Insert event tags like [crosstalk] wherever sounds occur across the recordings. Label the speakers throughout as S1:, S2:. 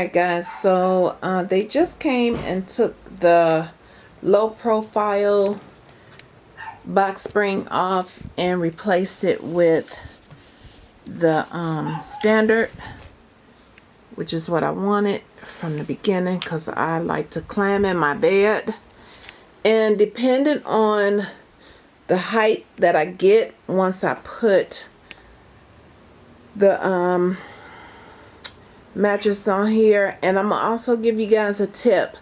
S1: Alright guys, so uh, they just came and took the low profile box spring off and replaced it with the um, standard which is what I wanted from the beginning because I like to climb in my bed. And depending on the height that I get once I put the um, mattress on here and I'm gonna also give you guys a tip.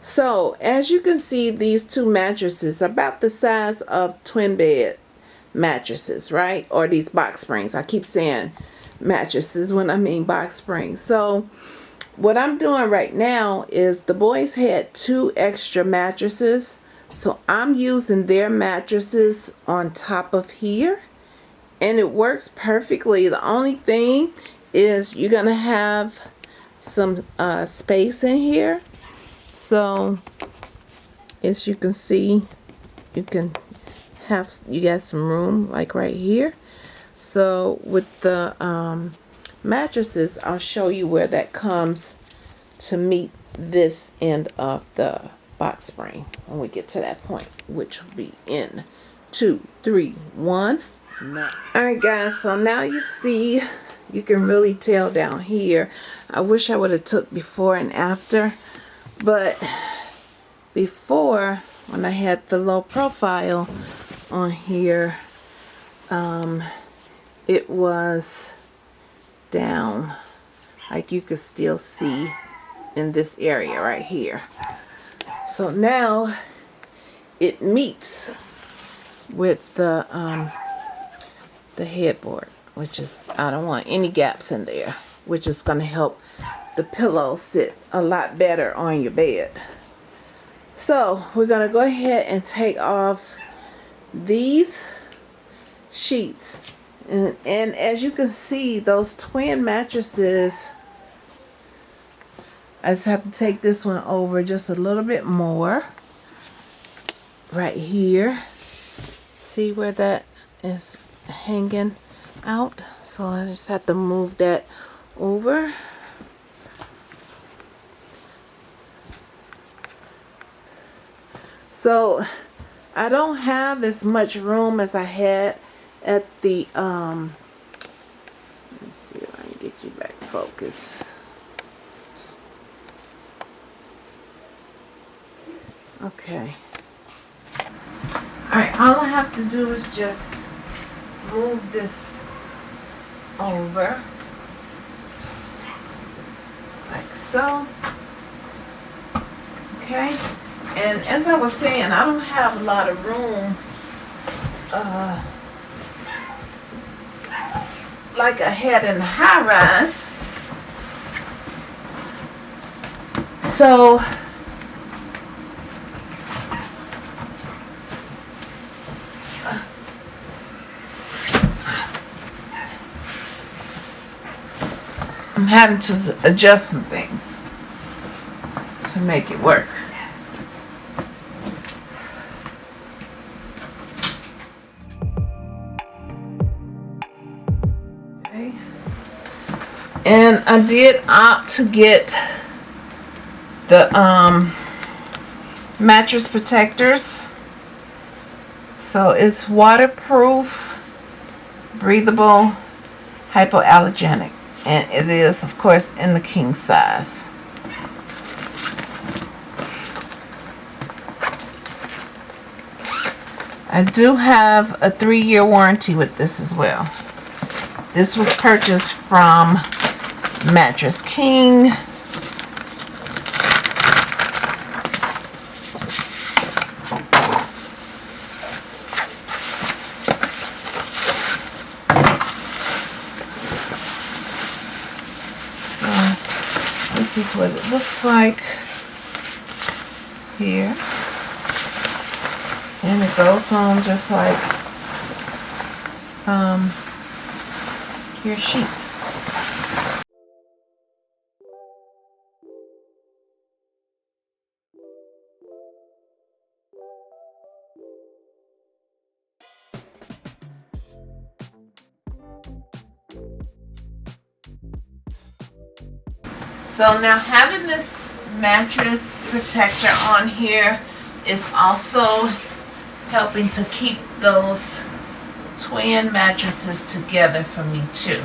S1: So as you can see these two mattresses about the size of twin bed mattresses right? Or these box springs. I keep saying mattresses when I mean box springs. So what I'm doing right now is the boys had two extra mattresses. So I'm using their mattresses on top of here and it works perfectly. The only thing is you're gonna have some uh, space in here. So as you can see you can have you got some room like right here. So with the um, mattresses I'll show you where that comes to meet this end of the box spring when we get to that point which will be in two three one all right guys so now you see you can really tell down here. I wish I would have took before and after but before when I had the low profile on here um, it was down like you could still see in this area right here. So now it meets with the um, the headboard which is I don't want any gaps in there which is going to help the pillow sit a lot better on your bed. So we're going to go ahead and take off these sheets. And, and as you can see those twin mattresses I just have to take this one over just a little bit more right here. See where that is hanging out. So I just have to move that over. So I don't have as much room as I had at the um let's see if I can get you back focus okay. Alright all I have to do is just move this over like so. Okay. And as I was saying I don't have a lot of room uh, like I had in the high rise so I'm having to adjust some things to make it work. Okay. And I did opt to get the um, mattress protectors. So it's waterproof, breathable, hypoallergenic and it is of course in the king size. I do have a three-year warranty with this as well. This was purchased from Mattress King this is what it looks like here. And it goes on just like um, your sheets So now having this mattress protector on here is also helping to keep those twin mattresses together for me too.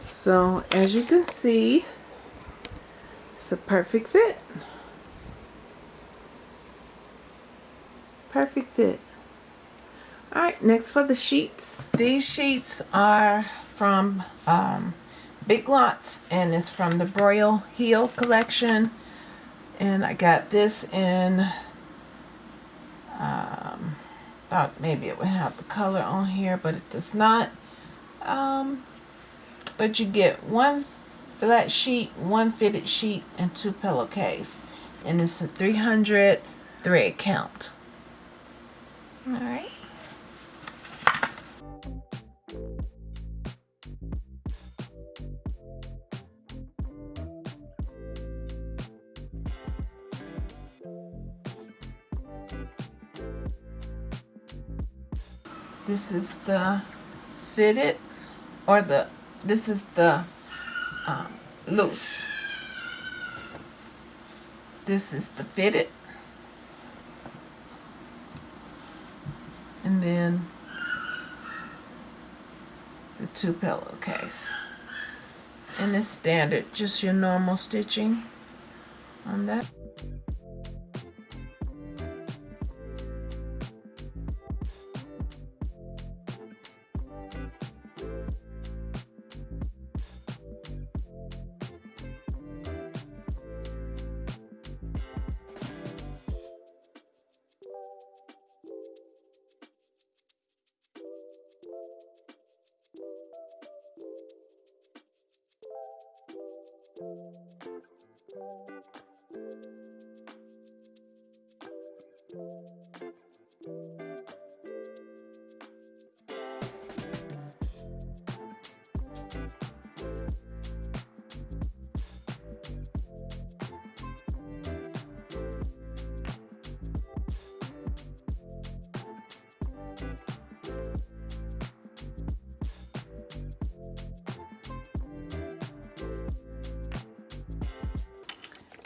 S1: So as you can see, a perfect fit. Perfect fit. Alright, next for the sheets. These sheets are from um, Big Lots and it's from the Broyles Heel collection. And I got this in, um, thought maybe it would have the color on here, but it does not. Um, but you get one flat sheet, one fitted sheet, and two pillowcase. And it's a 300 thread count. Alright. This is the fitted or the this is the um, loose. This is the fitted. And then the two pillowcase. And it's standard, just your normal stitching on that.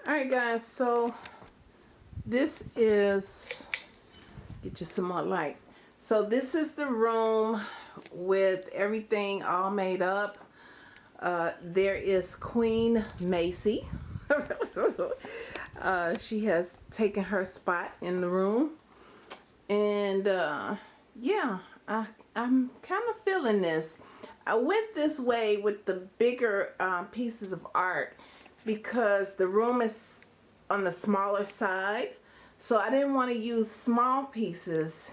S1: Alright guys, so this is, get you some more light. So this is the room with everything all made up. Uh, there is Queen Macy. [laughs] uh, she has taken her spot in the room. And uh, yeah, I, I'm kind of feeling this. I went this way with the bigger uh, pieces of art because the room is on the smaller side. So I didn't want to use small pieces.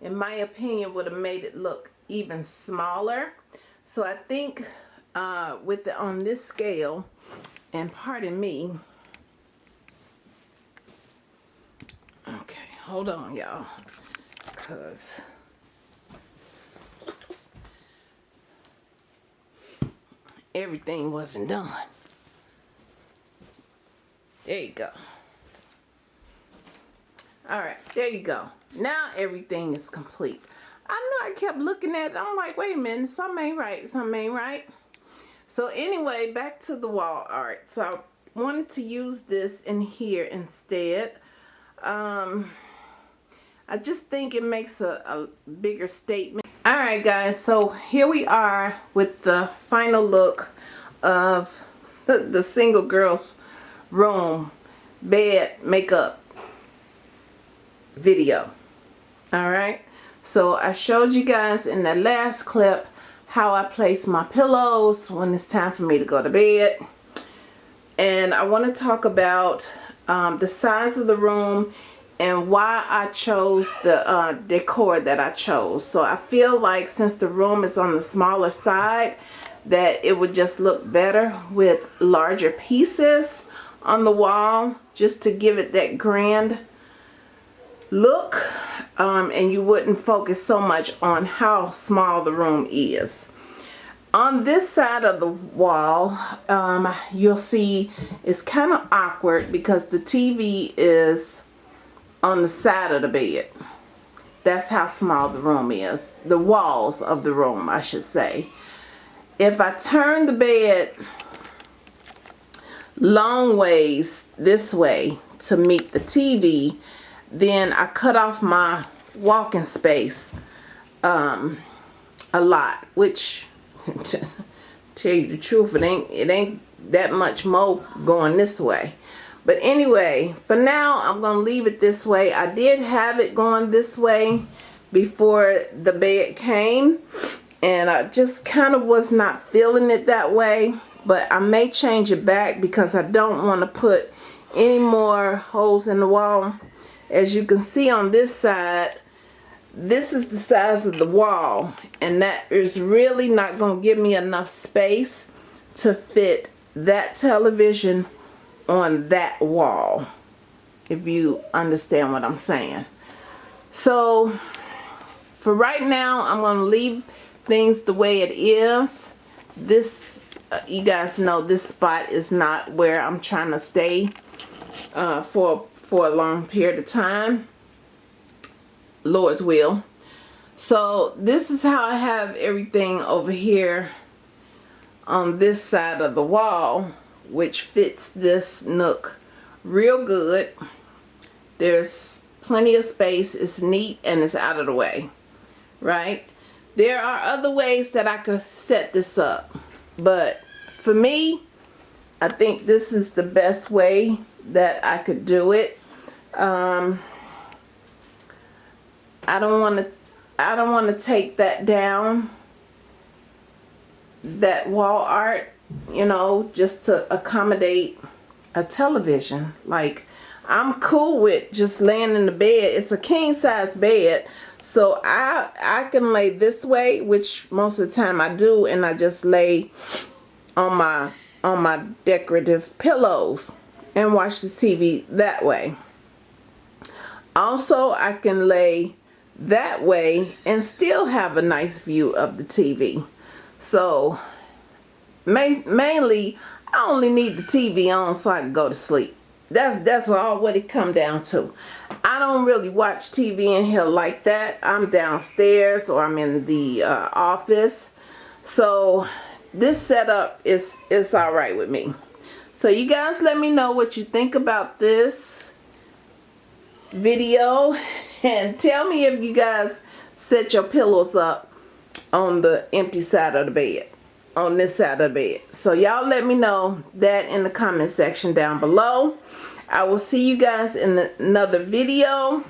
S1: In my opinion, would have made it look even smaller. So I think uh, with the, on this scale, and pardon me. Okay, hold on, y'all. Because everything wasn't done. There you go. All right, there you go. Now everything is complete. I know I kept looking at it. I'm like, wait a minute, something ain't right, something ain't right. So anyway, back to the wall art. So I wanted to use this in here instead. Um, I just think it makes a, a bigger statement. All right, guys, so here we are with the final look of the single girls room, bed, makeup video. Alright. So I showed you guys in the last clip how I place my pillows when it's time for me to go to bed. And I want to talk about um, the size of the room and why I chose the uh, decor that I chose. So I feel like since the room is on the smaller side that it would just look better with larger pieces on the wall just to give it that grand look um, and you wouldn't focus so much on how small the room is. on this side of the wall, um, you'll see it's kind of awkward because the TV is on the side of the bed. That's how small the room is. The walls of the room, I should say. If I turn the bed long ways this way to meet the TV, then I cut off my walking space um, a lot, which [laughs] tell you the truth, it ain't it ain't that much more going this way. But anyway, for now, I'm going to leave it this way. I did have it going this way before the bed came. And I just kind of was not feeling it that way. But I may change it back because I don't want to put any more holes in the wall. As you can see on this side, this is the size of the wall and that is really not going to give me enough space to fit that television on that wall if you understand what I'm saying so for right now I'm going to leave things the way it is this you guys know this spot is not where I'm trying to stay uh, for for a long period of time Lord's will. So this is how I have everything over here on this side of the wall, which fits this nook real good. There's plenty of space. It's neat and it's out of the way, right? There are other ways that I could set this up, but for me, I think this is the best way that I could do it. Um, I don't want to I don't want to take that down that wall art you know just to accommodate a television like I'm cool with just laying in the bed it's a king size bed so I I can lay this way which most of the time I do and I just lay on my on my decorative pillows and watch the TV that way also I can lay that way and still have a nice view of the TV. So ma mainly I only need the TV on so I can go to sleep. That's that's all what it come down to. I don't really watch TV in here like that. I'm downstairs or I'm in the uh, office. So this setup is is all right with me. So you guys let me know what you think about this video [laughs] and tell me if you guys set your pillows up on the empty side of the bed on this side of the bed. So y'all let me know that in the comment section down below. I will see you guys in the, another video.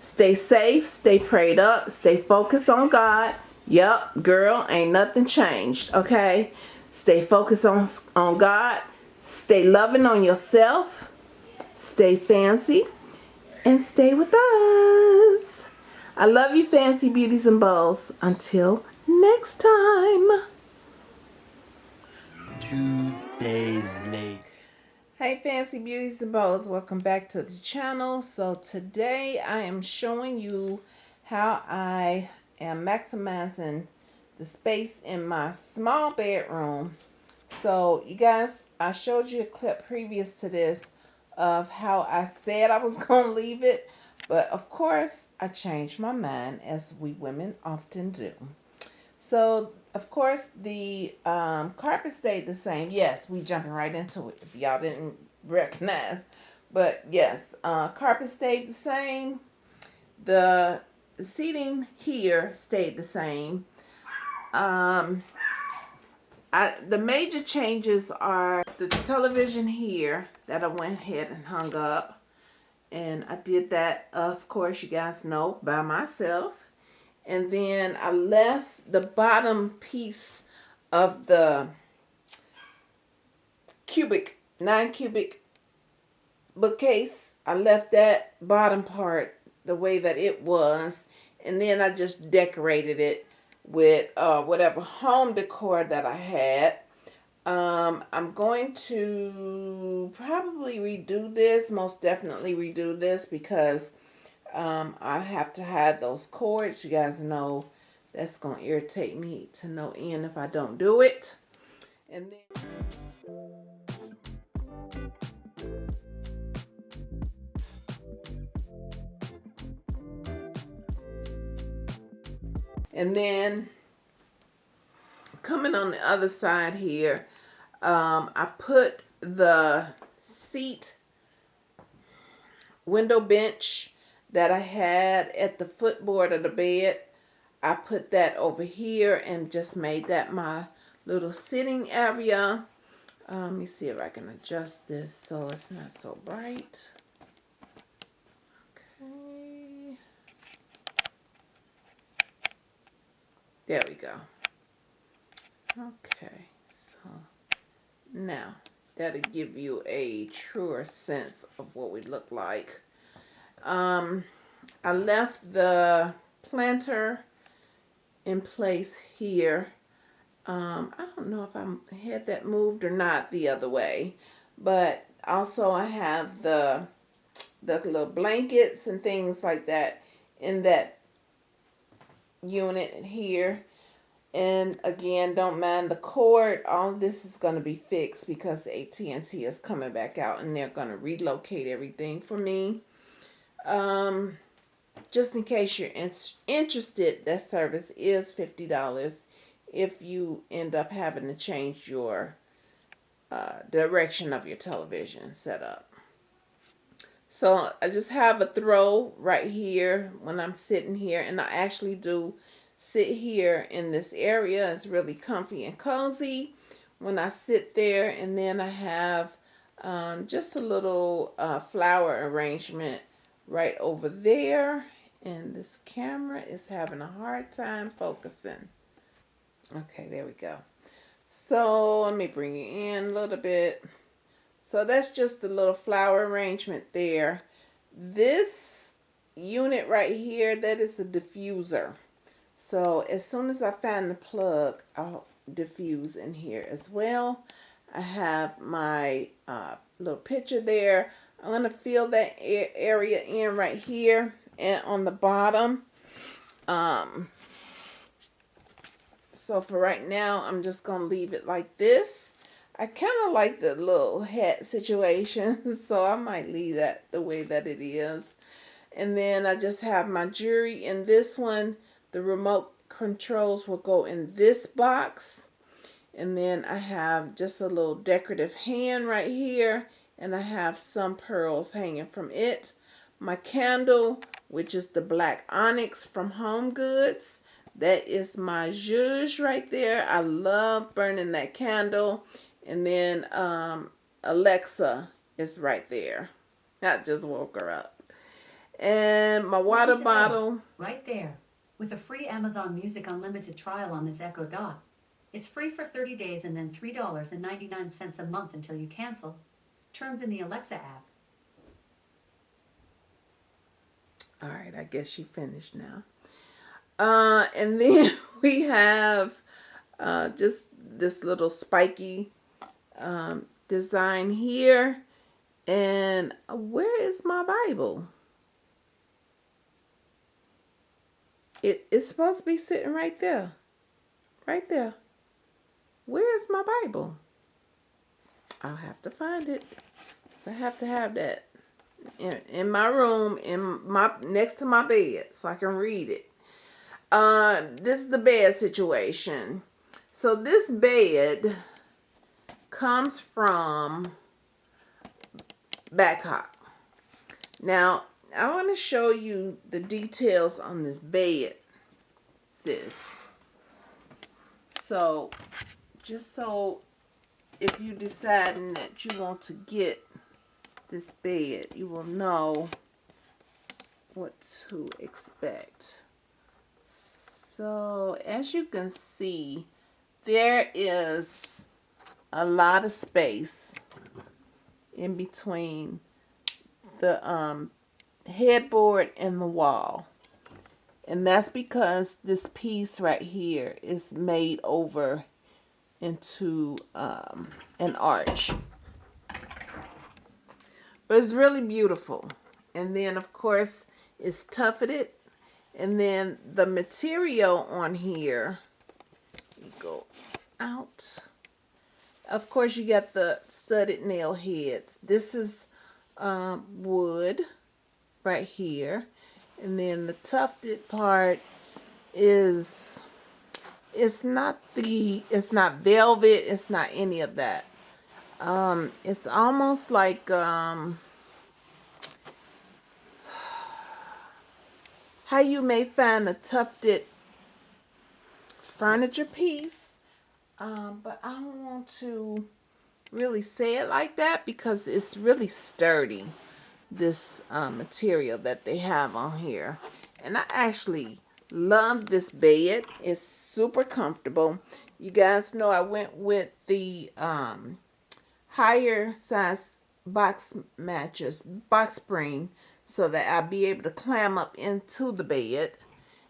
S1: Stay safe stay prayed up stay focused on God yep girl ain't nothing changed okay stay focused on on God stay loving on yourself stay fancy and stay with us. I love you, Fancy Beauties and Bows. Until next time.
S2: Two days later.
S1: Hey Fancy Beauties and Bows, welcome back to the channel. So today I am showing you how I am maximizing the space in my small bedroom. So you guys, I showed you a clip previous to this of how I said I was [laughs] going to leave it. But of course, I changed my mind as we women often do. So, of course, the um, carpet stayed the same. Yes, we jumping right into it if y'all didn't [laughs] recognize. But yes, uh, carpet stayed the same. The seating here stayed the same. Um, I, the major changes are the television here that I went ahead and hung up. And I did that, of course, you guys know, by myself. And then I left the bottom piece of the cubic, 9 cubic bookcase. I left that bottom part the way that it was. And then I just decorated it with uh, whatever home decor that I had. Um, I'm going to probably redo this, most definitely redo this because um, I have to hide those cords. You guys know That's going to irritate me to no end if I don't do it. And then... And then coming on the other side here, um, I put the seat window bench that I had at the footboard of the bed. I put that over here and just made that my little sitting area. Um, let me see if I can adjust this so it's not so bright. Okay. There we go. Okay, so now that'll give you a truer sense of what we look like. Um, I left the planter in place here. Um, I don't know if I had that moved or not the other way, but also I have the the little blankets and things like that in that unit here. And again, don't mind the cord. All this is going to be fixed because AT&T is coming back out and they're going to relocate everything for me. Um, just in case you're in interested, that service is $50 if you end up having to change your uh, direction of your television setup. So I just have a throw right here when I'm sitting here and I actually do sit here in this area. It's really comfy and cozy when I sit there and then I have um, just a little uh, flower arrangement right over there and this camera is having a hard time focusing. Okay, there we go. So let me bring you in a little bit. So that's just the little flower arrangement there. This unit right here, that is a diffuser. So as soon as I find the plug, I'll diffuse in here as well. I have my uh, little picture there. I'm going to fill that area in right here and on the bottom. Um, so for right now, I'm just going to leave it like this. I kind of like the little hat situation, [laughs] so I might leave that the way that it is. And then I just have my jewelry in this one. The remote controls will go in this box. And then I have just a little decorative hand right here. And I have some pearls hanging from it. My candle, which is the black onyx from Home Goods. That is my zhuzh right there. I love burning that candle. And then um, Alexa is right there. I just woke her up. And my water bottle.
S3: Right there. With a free Amazon Music Unlimited trial on this Echo Dot. It's free for 30 days and then $3.99 a month until you cancel. Terms in the Alexa app.
S1: All right, I guess she finished now. Uh, and [laughs] then we have uh, just this little spiky um, design here. And where is my Bible? It, it's supposed to be sitting right there. Right there. Where is my Bible? I'll have to find it. So I have to have that in, in my room, in my next to my bed, so I can read it. Uh, this is the bed situation. So this bed comes from Badcock. Now, I want to show you the details on this bed, sis. So, just so if you deciding that you want to get this bed, you will know what to expect. So, as you can see, there is a lot of space in between the um, headboard and the wall. And that's because this piece right here is made over into um, an arch. But it's really beautiful. And then, of course, it's tufted And then the material on here, go out. Of course, you got the studded nail heads. This is um, wood right here. And then the tufted part is, it's not the, it's not velvet. It's not any of that. Um, it's almost like, um, how you may find a tufted furniture piece. Um, but I don't want to really say it like that because it's really sturdy, this uh, material that they have on here. And I actually love this bed. It's super comfortable. You guys know I went with the um, higher size box mattress, box spring, so that I'll be able to climb up into the bed.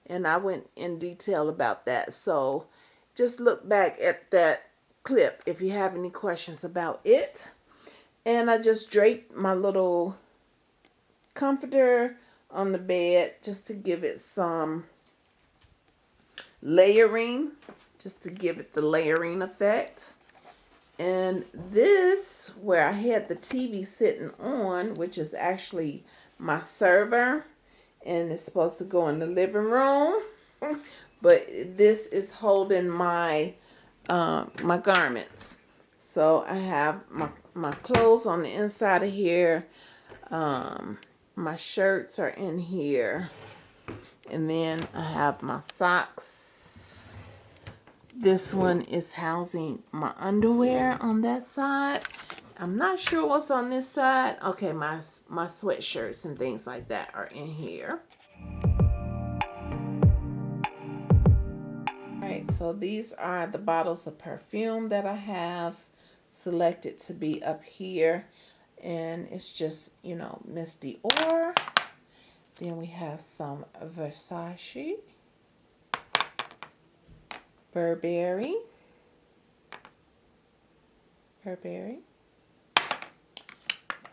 S1: And I went in detail about that. So just look back at that clip if you have any questions about it. And I just draped my little comforter on the bed just to give it some layering, just to give it the layering effect. And this, where I had the TV sitting on, which is actually my server, and it's supposed to go in the living room. [laughs] but this is holding my uh, my garments. So I have my, my clothes on the inside of here. Um, my shirts are in here. And then I have my socks. This one is housing my underwear on that side. I'm not sure what's on this side. Okay, my, my sweatshirts and things like that are in here. So these are the bottles of perfume that I have selected to be up here. And it's just, you know, Miss Dior. Then we have some Versace. Burberry. Burberry.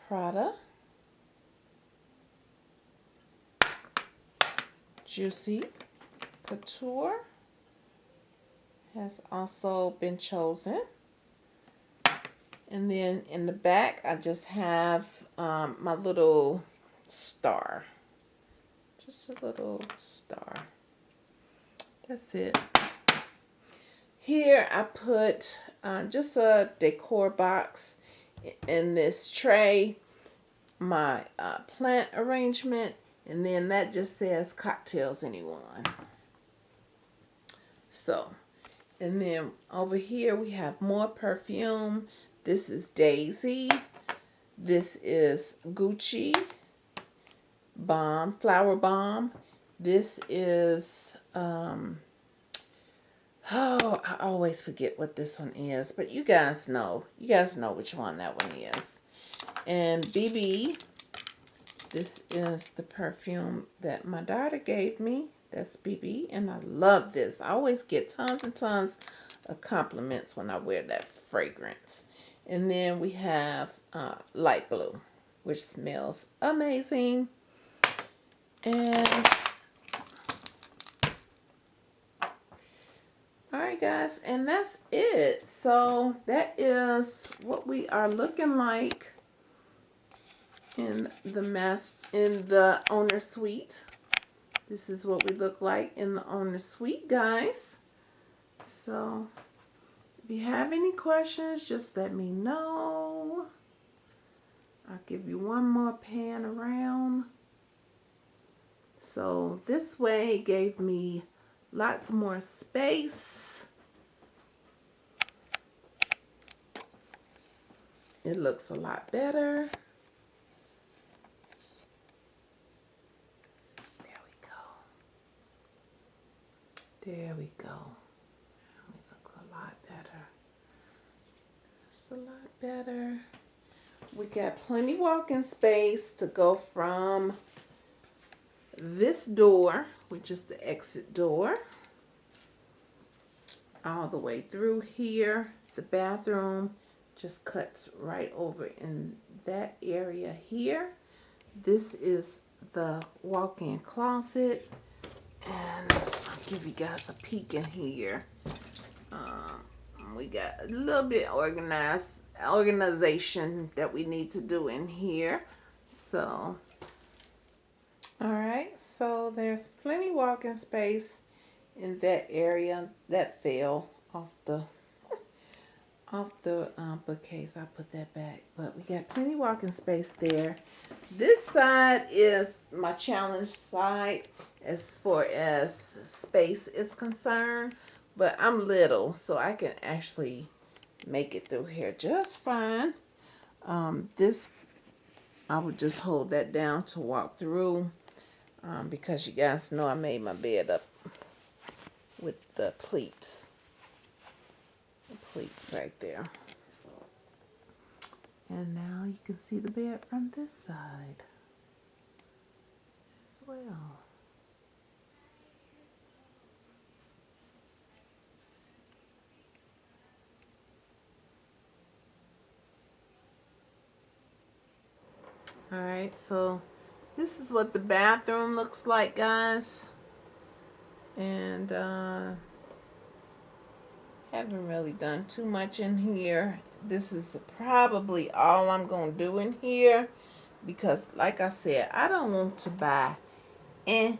S1: Prada. Juicy Couture has also been chosen. And then in the back, I just have um, my little star. Just a little star. That's it. Here I put uh, just a decor box in this tray. My uh, plant arrangement. And then that just says cocktails anyone. So and then over here we have more perfume. This is Daisy. This is Gucci Bomb, Flower Bomb. This is, um, oh, I always forget what this one is. But you guys know. You guys know which one that one is. And BB, this is the perfume that my daughter gave me. That's BB, and I love this. I always get tons and tons of compliments when I wear that fragrance. And then we have uh, light blue, which smells amazing. And Alright guys, and that's it. So that is what we are looking like in the mess in the owner suite. This is what we look like in the owner suite, guys. So, if you have any questions, just let me know. I'll give you one more pan around. So, this way gave me lots more space. It looks a lot better. There we go. We look a lot better. Just a lot better. We got plenty walking space to go from this door, which is the exit door, all the way through here. The bathroom just cuts right over in that area here. This is the walk-in closet And I'll give you guys a peek in here. Um, we got a little bit organized organization that we need to do in here. So, all right. So there's plenty walking space in that area that fell off the [laughs] off the um, bookcase. I put that back, but we got plenty walking space there. This side is my challenge side as far as space is concerned, but I'm little, so I can actually make it through here just fine. Um, this, I would just hold that down to walk through um, because you guys know I made my bed up with the pleats. The pleats right there. And now you can see the bed from this side as well. All right, so this is what the bathroom looks like, guys. And uh, haven't really done too much in here. This is probably all I'm going to do in here. Because, like I said, I don't want to buy anything.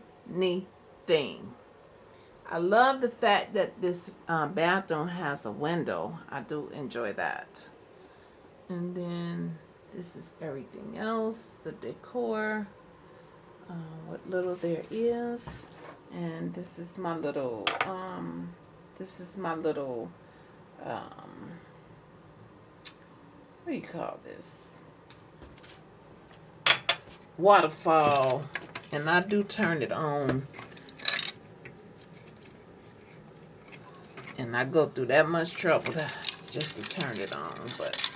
S1: I love the fact that this uh, bathroom has a window. I do enjoy that. And then this is everything else, the decor, uh, what little there is. And this is my little, um, this is my little, um, what do you call this? Waterfall. And I do turn it on. And I go through that much trouble to, just to turn it on, but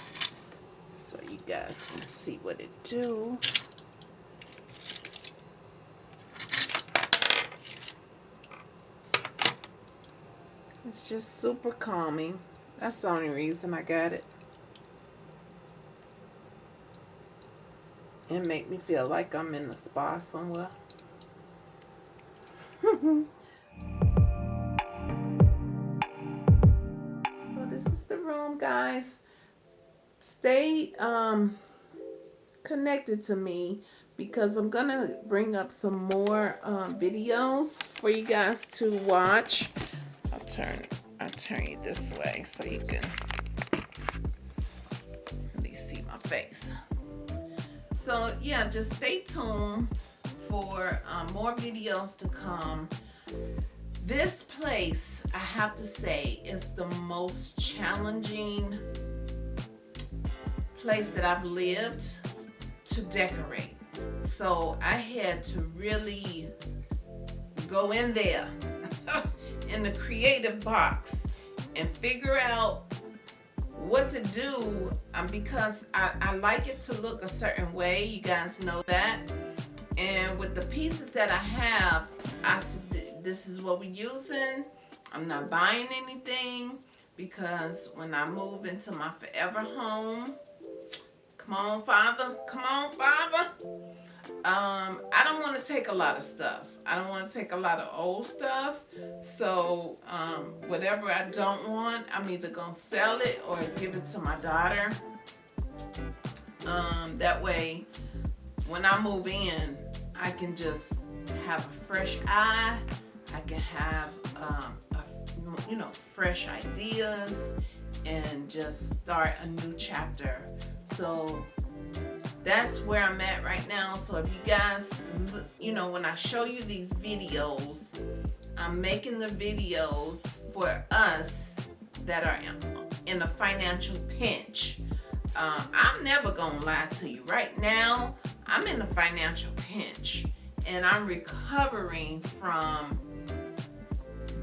S1: guys can see what it do. It's just super calming. That's the only reason I got it. And make me feel like I'm in a spa somewhere. [laughs] stay um, connected to me because I'm going to bring up some more um, videos for you guys to watch. I'll turn, I'll turn you this way so you can at least see my face. So yeah, just stay tuned for um, more videos to come. This place, I have to say, is the most challenging place that I've lived to decorate. So I had to really go in there [laughs] in the creative box and figure out what to do um, because I, I like it to look a certain way. You guys know that. And with the pieces that I have, I this is what we're using. I'm not buying anything because when I move into my forever home, Come on, Father. Come on, Father. Um, I don't want to take a lot of stuff. I don't want to take a lot of old stuff. So um, whatever I don't want, I'm either going to sell it or give it to my daughter. Um, that way, when I move in, I can just have a fresh eye. I can have, um, a, you know, fresh ideas and just start a new chapter so that's where I'm at right now. So if you guys, you know, when I show you these videos, I'm making the videos for us that are in a financial pinch. Um, I'm never gonna lie to you. Right now, I'm in a financial pinch and I'm recovering from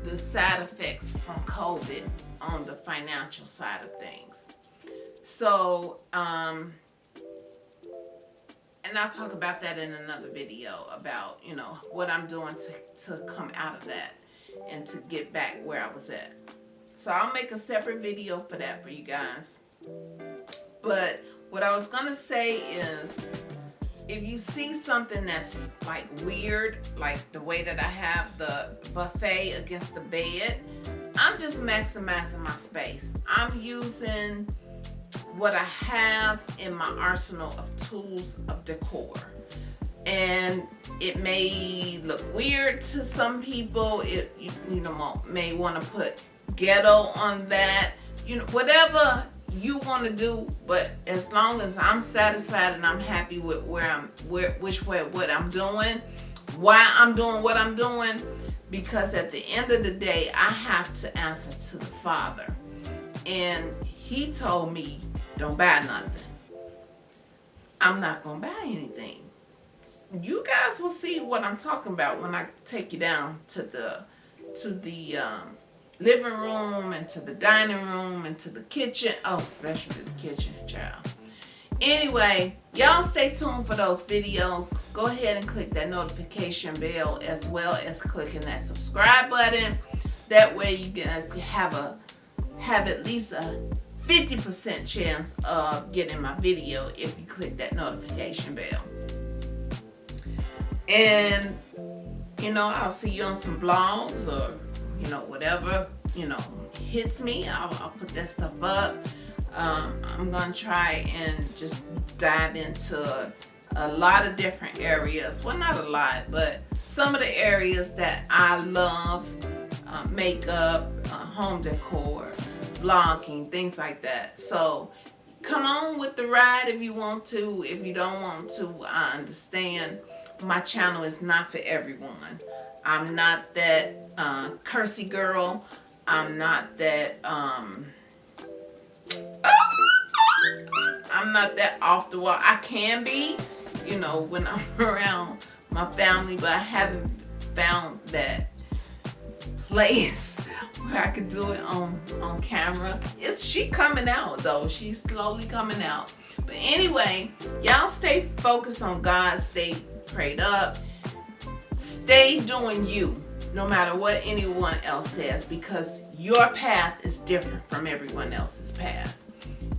S1: the side effects from COVID on the financial side of things. So, um, and I'll talk about that in another video about, you know, what I'm doing to, to come out of that and to get back where I was at. So I'll make a separate video for that for you guys. But what I was going to say is if you see something that's like weird, like the way that I have the buffet against the bed, I'm just maximizing my space. I'm using what I have in my arsenal of tools of decor. And it may look weird to some people. It you, know may want to put ghetto on that. You know whatever you want to do, but as long as I'm satisfied and I'm happy with where I'm where which way what I'm doing, why I'm doing what I'm doing, because at the end of the day, I have to answer to the Father. And he told me don't buy nothing. I'm not to buy anything. You guys will see what I'm talking about when I take you down to the to the um, living room into the dining room into the kitchen. Oh, especially the kitchen, child. Anyway, y'all stay tuned for those videos. Go ahead and click that notification bell as well as clicking that subscribe button. That way you guys have a have at least a 50% chance of getting my video if you click that notification bell. And, you know, I'll see you on some vlogs or, you know, whatever, you know, hits me. I'll, I'll put that stuff up. Um, I'm to try and just dive into a lot of different areas. Well, not a lot, but some of the areas that I love. Uh, makeup, uh, home decor, vlogging, things like that. So come on with the ride if you want to. If you don't want to, I understand. My channel is not for everyone. I'm not that uh, cursy girl. I'm not that, um, I'm not that off the wall. I can be, you know, when I'm [laughs] around my family, but I haven't found that place [laughs] where I could do it on, on camera. Is she coming out though? She's slowly coming out. But anyway, y'all stay focused on God. Stay prayed up. Stay doing you no matter what anyone else says because your path is different from everyone else's path.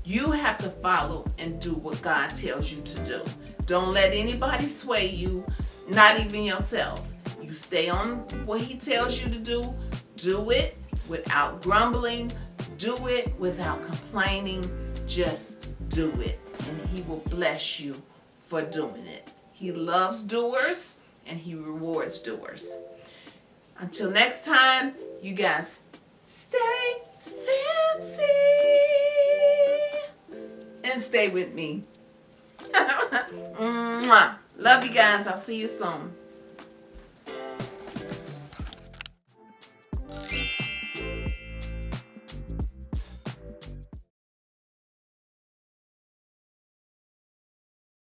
S1: You have to follow and do what God tells you to do. Don't let anybody sway you, not even yourself. You stay on what he tells you to do, do it, without grumbling. Do it without complaining. Just do it. And he will bless you for doing it. He loves doers and he rewards doers. Until next time, you guys stay fancy and stay with me. [laughs] Love you guys. I'll see you soon.